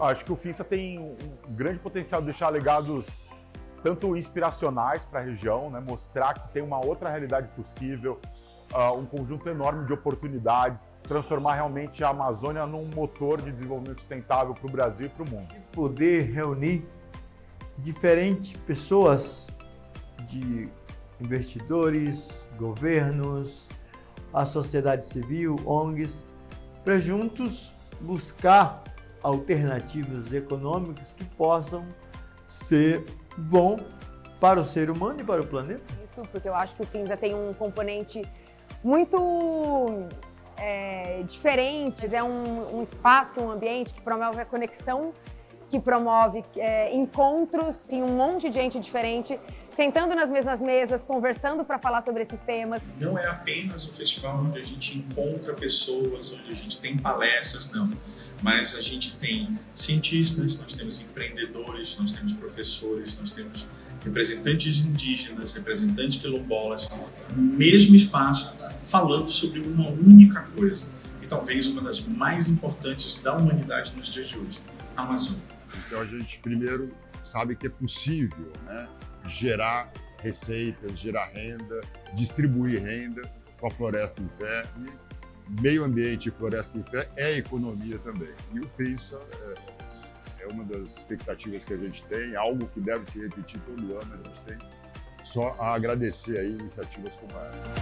Acho que o FINSA tem um grande potencial de deixar legados tanto inspiracionais para a região, né? mostrar que tem uma outra realidade possível, uh, um conjunto enorme de oportunidades, transformar realmente a Amazônia num motor de desenvolvimento sustentável para o Brasil e para o mundo. Poder reunir diferentes pessoas de investidores, governos, a sociedade civil, ONGs, para juntos buscar alternativas econômicas que possam ser bom para o ser humano e para o planeta. Isso, porque eu acho que o Finza tem um componente muito é, diferente, é um, um, espaço, um ambiente que promove a conexão, que promove é, encontros, e um monte de gente diferente sentando nas mesmas mesas, conversando para falar sobre esses temas. Não é apenas um festival onde a gente encontra pessoas, onde a gente tem palestras, não. Mas a gente tem cientistas, nós temos empreendedores, nós temos professores, nós temos representantes indígenas, representantes quilombolas, no mesmo espaço, falando sobre uma única coisa, e talvez uma das mais importantes da humanidade nos dias de hoje, a Amazônia. Então a gente primeiro sabe que é possível né, gerar receitas, gerar renda, distribuir renda com a floresta em pé. E meio ambiente e floresta em pé é economia também. E o FINSA é, é uma das expectativas que a gente tem, algo que deve se repetir todo ano. A gente tem só a agradecer aí iniciativas como essa.